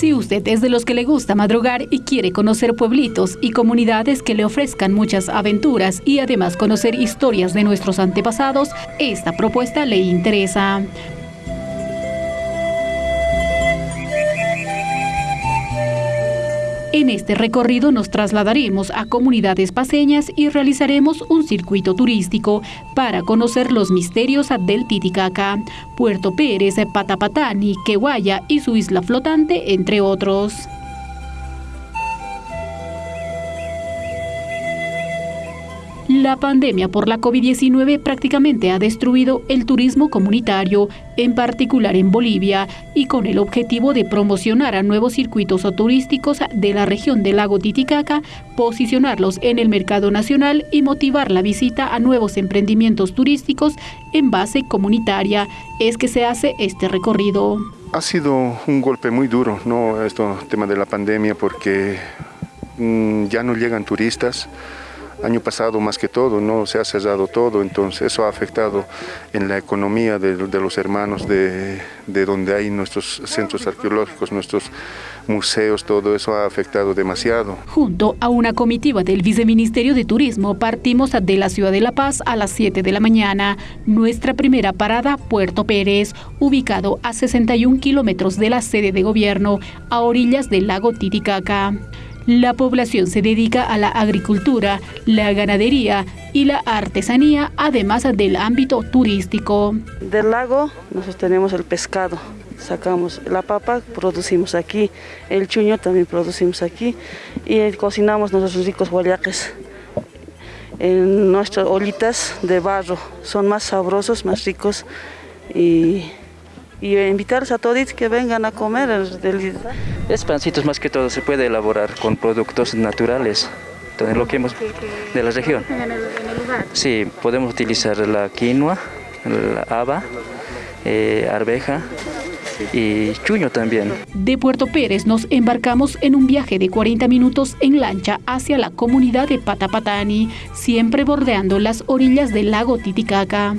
Si usted es de los que le gusta madrugar y quiere conocer pueblitos y comunidades que le ofrezcan muchas aventuras y además conocer historias de nuestros antepasados, esta propuesta le interesa. En este recorrido nos trasladaremos a comunidades paseñas y realizaremos un circuito turístico para conocer los misterios del Titicaca, Puerto Pérez, Patapatani, Quehuaya y su isla flotante, entre otros. La pandemia por la COVID-19 prácticamente ha destruido el turismo comunitario, en particular en Bolivia, y con el objetivo de promocionar a nuevos circuitos turísticos de la región del lago Titicaca, posicionarlos en el mercado nacional y motivar la visita a nuevos emprendimientos turísticos en base comunitaria, es que se hace este recorrido. Ha sido un golpe muy duro, ¿no? Esto tema de la pandemia, porque mm, ya no llegan turistas año pasado más que todo, no se ha cerrado todo, entonces eso ha afectado en la economía de, los hermanos de, de, donde hay nuestros centros arqueológicos, nuestros museos, todo eso ha afectado demasiado. Junto a una comitiva del Viceministerio de Turismo partimos de la ciudad de La Paz a las 7 de la mañana. Nuestra primera parada, Puerto Pérez, ubicado a 61 kilómetros de la sede de gobierno, a orillas del lago Titicaca. La población se dedica a la agricultura, la ganadería y la artesanía, además del ámbito turístico. Del lago nosotros tenemos el pescado, sacamos la papa, producimos aquí, el chuño también producimos aquí y cocinamos nuestros ricos guayaques en nuestras olitas de barro, son más sabrosos, más ricos y y invitarles a todos que vengan a comer. Es pancitos más que todo, se puede elaborar con productos naturales, todo lo que hemos de la región. Sí, podemos utilizar la quinoa, la haba, eh, arveja, y Chuño también. De Puerto Pérez nos embarcamos en un viaje de 40 minutos en lancha hacia la comunidad de Patapatani, siempre bordeando las orillas del lago Titicaca.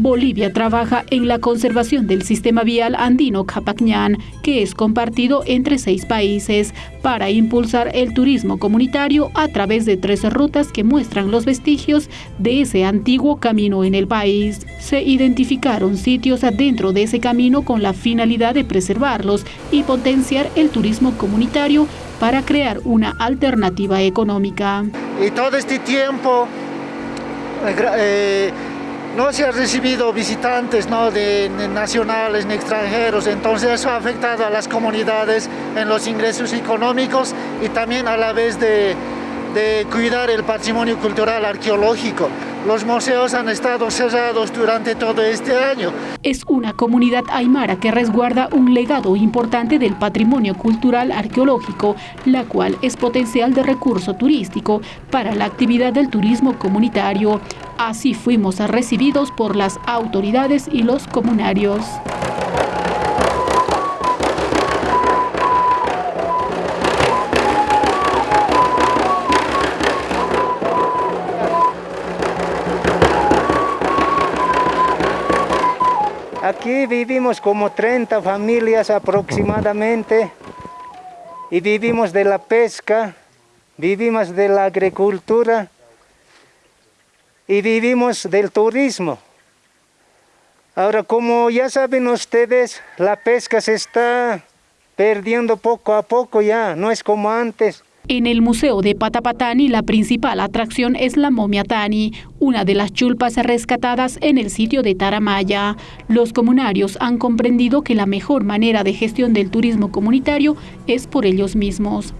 Bolivia trabaja en la conservación del sistema vial andino Capacñán, que es compartido entre seis países, para impulsar el turismo comunitario a través de tres rutas que muestran los vestigios de ese antiguo camino en el país. Se identificaron sitios adentro de ese camino con la finalidad de preservarlos y potenciar el turismo comunitario para crear una alternativa económica. Y todo este tiempo... Eh, eh no se han recibido visitantes ¿no? de, nacionales ni extranjeros, entonces eso ha afectado a las comunidades en los ingresos económicos y también a la vez de, de cuidar el patrimonio cultural arqueológico. Los museos han estado cerrados durante todo este año. Es una comunidad aymara que resguarda un legado importante del patrimonio cultural arqueológico, la cual es potencial de recurso turístico para la actividad del turismo comunitario. Así fuimos recibidos por las autoridades y los comunarios. Aquí vivimos como 30 familias aproximadamente y vivimos de la pesca, vivimos de la agricultura y vivimos del turismo. Ahora, como ya saben ustedes, la pesca se está perdiendo poco a poco ya, no es como antes. En el Museo de Patapatani, la principal atracción es la momia Tani, una de las chulpas rescatadas en el sitio de Taramaya. Los comunarios han comprendido que la mejor manera de gestión del turismo comunitario es por ellos mismos.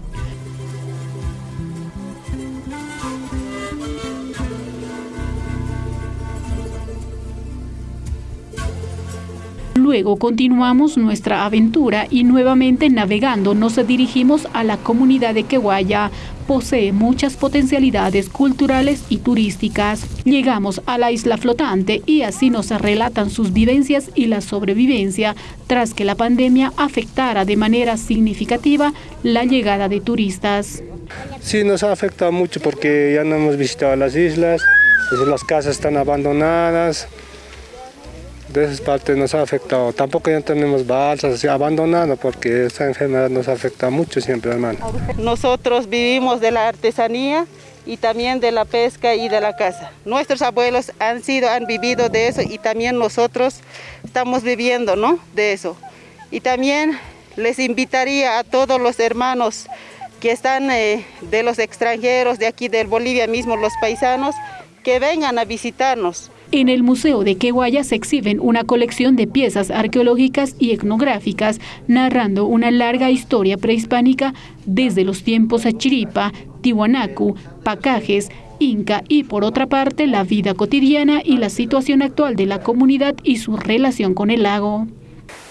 Luego continuamos nuestra aventura y nuevamente navegando nos dirigimos a la comunidad de Queguaya. Posee muchas potencialidades culturales y turísticas. Llegamos a la isla flotante y así nos relatan sus vivencias y la sobrevivencia tras que la pandemia afectara de manera significativa la llegada de turistas. Sí, nos ha afectado mucho porque ya no hemos visitado las islas, las casas están abandonadas, de esas partes nos ha afectado. Tampoco ya tenemos balsas así abandonadas porque esta enfermedad nos afecta mucho siempre, hermano. Nosotros vivimos de la artesanía y también de la pesca y de la caza. Nuestros abuelos han sido, han vivido de eso y también nosotros estamos viviendo ¿no? de eso. Y también les invitaría a todos los hermanos que están eh, de los extranjeros, de aquí del Bolivia mismo, los paisanos, que vengan a visitarnos en el Museo de Queguaya se exhiben una colección de piezas arqueológicas y etnográficas narrando una larga historia prehispánica desde los tiempos Achiripa, Tiwanaku, Pacajes, Inca y por otra parte la vida cotidiana y la situación actual de la comunidad y su relación con el lago.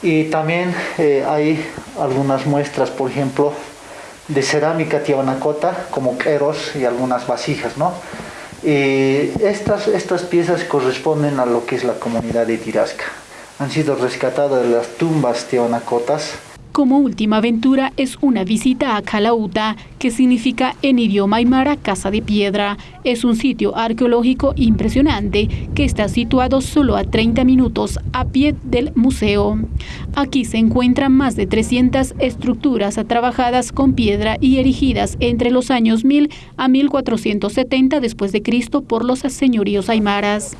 Y también eh, hay algunas muestras, por ejemplo, de cerámica tiwanacota como queros y algunas vasijas, ¿no? Eh, estas, estas piezas corresponden a lo que es la comunidad de Tirasca. Han sido rescatadas las tumbas tiwanacotas como última aventura es una visita a Calauta, que significa en idioma aymara casa de piedra. Es un sitio arqueológico impresionante que está situado solo a 30 minutos a pie del museo. Aquí se encuentran más de 300 estructuras trabajadas con piedra y erigidas entre los años 1000 a 1470 después de Cristo por los señoríos aymaras.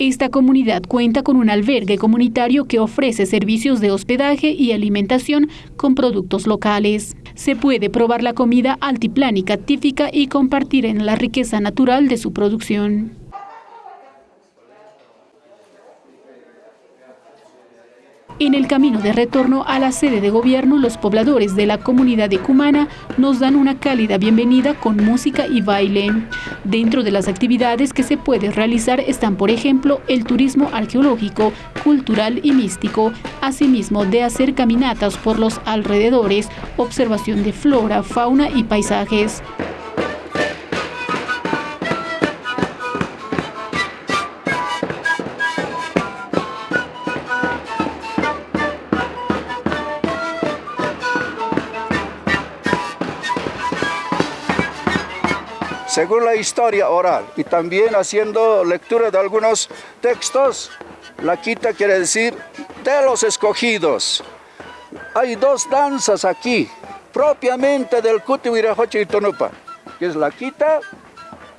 Esta comunidad cuenta con un albergue comunitario que ofrece servicios de hospedaje y alimentación con productos locales. Se puede probar la comida altiplánica típica y compartir en la riqueza natural de su producción. En el camino de retorno a la sede de gobierno, los pobladores de la comunidad de Cumana nos dan una cálida bienvenida con música y baile. Dentro de las actividades que se puede realizar están, por ejemplo, el turismo arqueológico, cultural y místico, asimismo de hacer caminatas por los alrededores, observación de flora, fauna y paisajes. Según la historia oral y también haciendo lectura de algunos textos, la quita quiere decir de los escogidos. Hay dos danzas aquí, propiamente del Cutihuirajoche y Tonupa, que es la quita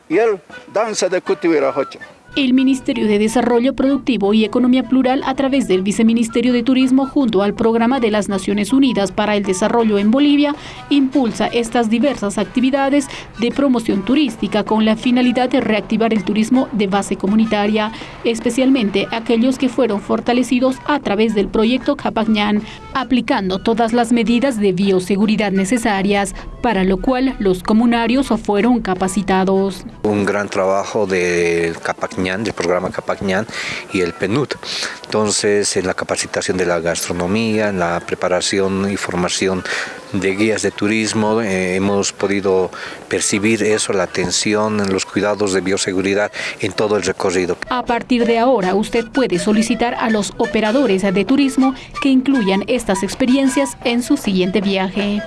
y el danza de Cutihuirajoche. El Ministerio de Desarrollo Productivo y Economía Plural, a través del Viceministerio de Turismo junto al Programa de las Naciones Unidas para el Desarrollo en Bolivia, impulsa estas diversas actividades de promoción turística con la finalidad de reactivar el turismo de base comunitaria, especialmente aquellos que fueron fortalecidos a través del proyecto Capagñán, aplicando todas las medidas de bioseguridad necesarias, para lo cual los comunarios fueron capacitados. Un gran trabajo de Del programa Capagñán y el PNUD. Entonces, en la capacitación de la gastronomía, en la preparación y formación de guías de turismo, eh, hemos podido percibir eso, la atención, los cuidados de bioseguridad en todo el recorrido. A partir de ahora, usted puede solicitar a los operadores de turismo que incluyan estas experiencias en su siguiente viaje.